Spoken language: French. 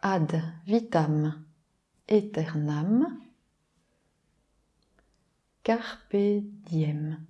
ad vitam aeternam, carpe diem.